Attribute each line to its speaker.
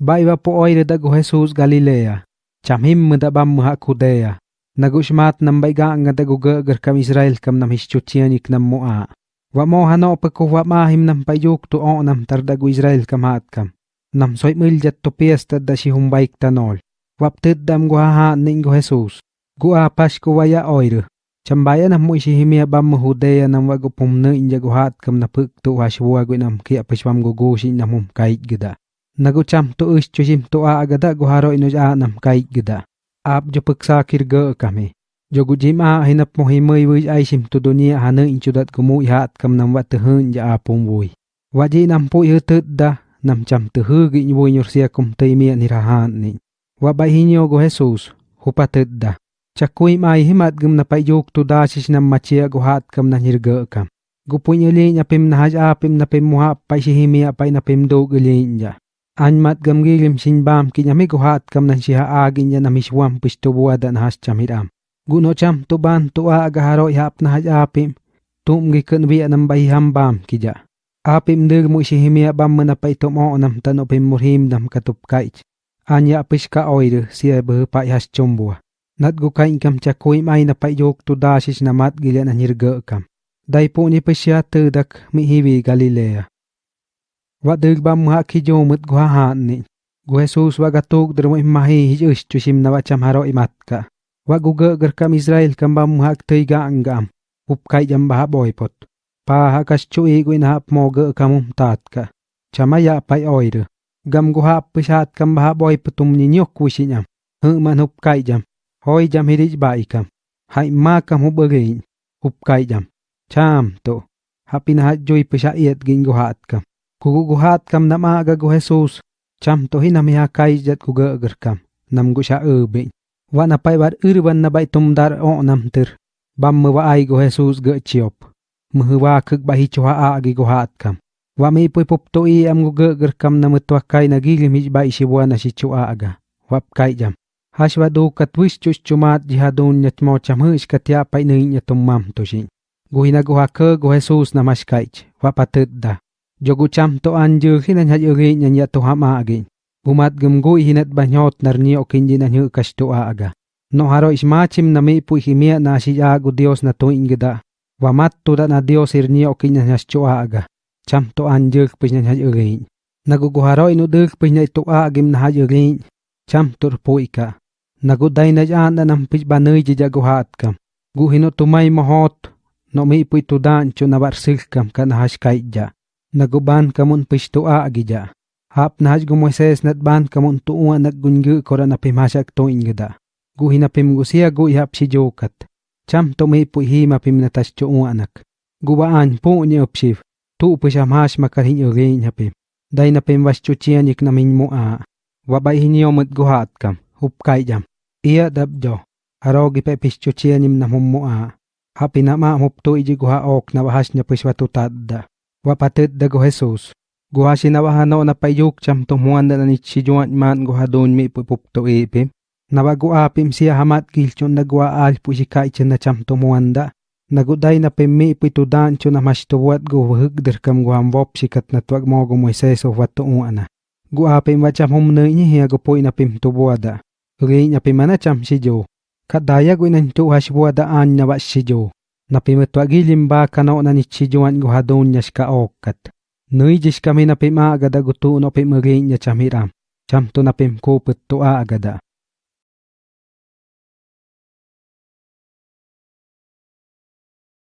Speaker 1: Baiba pooi reda go Jesus Galilea. Chamhim mda bam mha kudea. Nagushmat nam baiga ngada go gặp cam Israel kam nam hischutian ik nam moa. Wa mo hana opako ma him nam payuk tu o nam tarda go Israel cam hạt cam, Nam soi mil jat to piesta da shi hum baik tanol. Wap tet dam go ha ning go Jesus. Go a pas ko wa ya oir. Chambaya nam mo shi himia bam mhudea nam wa go pumne in go hat kam na puk tu wa shwa go nam kia pashwam go go shi nam hum kait gida nagucham to us chujim to a agada guharo inuj a nam kai gida. Ap jo paksa kirga kami. Jo gujim a hinap mohi himoi wi ai sim to dunia hanu inchudat kumu ihat kam nam wat hun ja apum vui waji nam po yu tut da, nam cham tu hu gi nyu nyor sia kum te mi ni rahan ni. Wa bai hinyo go jesus hupa tut da. Chakui mai himat gum na pai yok tu da chis nam machia guhat kam na nirga kam. Gupunyelin apim na haj apim na pem muha, pai shihimi apai na pem do gulinja Anmat gam gilim sin bam ki nyami gu hat kam na siha agin ya na miswam pisto buada na has chamiram. Gu no cham tu ban a aga haro hap na haj apim. Tum gi kun wi nam bai ham bam ki ja. Apim dir mu si himi bam na pai tum o nam tano pim murhim nam katup kaich. Anya piska oiru siya buh pai has chumbua. Nat gu kain kam chakui mai na payok tu dasis na mat gilian na nirga kam. Dai po ni pesya tudak mi hiwi Galilea. Wa dig bam ha ki jo mut gu ha ni. Gu Jesus wa gatuk der mo imahi hij us chusim na haro imat ka. Wa gu gar kam Israel kam bam ha tei ga angam. Up kai jam ba boy pot. Pa ha kas chui gu na mo ga kamum tat ka. Chamaya pai oiru. Gam gu ha pisat kam ba boy putum ni nyok wisinyam. Hu man up kai jam. hoi jam hirij bai kam hai ma kam hu bagain hup kai jam cham to hapin ha joy pesha iet gin hat kam Kuguguhat kam nama agagu Jesus. Cham tohi miha kai jat kuga agar kam. Nam gu gusha ubin. Wa napai war irban nabai tumdar o nam ter. Bam wa ai gu Jesus ge chiop. Mhuwa kuk bahi chuha agi guhat kam. Wa mi pui pup toi am gu ga agar kam nam namutwa kai nagili mij bai si shiwa na shichua aga. Wap kai jam. Hashwa do katwis chus chumat jihadun nyatmo chamhish pai painay nyatumam toshin. Guhina guha ke go Jesus namaskaich. Wapatit da. Jogu cham to anju hina nya yogi nya nya to hama agi. Bumat gum go hinat banyot narni okinji na nyu kasto aga. No haro ismachim na mi pu himia na shi agu dios na to ingida wa mat to da na dios irni okinya nya cho aga. Cham to anju pis nya yogi nagugo haro inu duk pis nya to agim na yogi cham tur puika nagu dai na jan na nam pich banui ji jago hat kam gu hino tumai mohot no mi pui tu dan chu na bar sil kam kan hash kai ja nagu ban kamun pich tu a gi ja hap na haj gu moises nat ban kamun tu u nak gungu kora na pim hasak to ingda gu hina pim gu sia gu hap si jokat cham to mi pui hi ma pim na tas chu u anak gu ba an pu ni opsiv tu pu sham hash makar hin yoge nya pim dai na pim was chu chianik na min mu a wa bai hin yomut gu hat kam. Hup kai jam. Iya dabjo, arogi pe pischo chianim na mumua. Hapi na ma mupto iji guha ok na wahas niya piswatu wapatid dago Jesus. Guha sinawahan na wahano na payuk cham tumuan na nanit si Juan man guha doon may pupupto ipim. Nawago apim siya hamat kilchon nagwa al pusika ichin na siyam tumuan da. Naguday na pemi ipitudan siya na mas mashtuwat guhug dirkam guhamwop sikat na tuwag mo gumweses o watuuan na. Guha Guapim wacham humna niya hiya gupoy na pimtubuada. Uri niya pimana cham si Jo. Kadaya guinan tuha si buada an na wa si Jo. napimetwagilim ba kanao na nichijuan guhadon niya shka okat. Nui jish kami napima agada gutuun o pimagay niya chamiram. Cham to napimkupit to agada.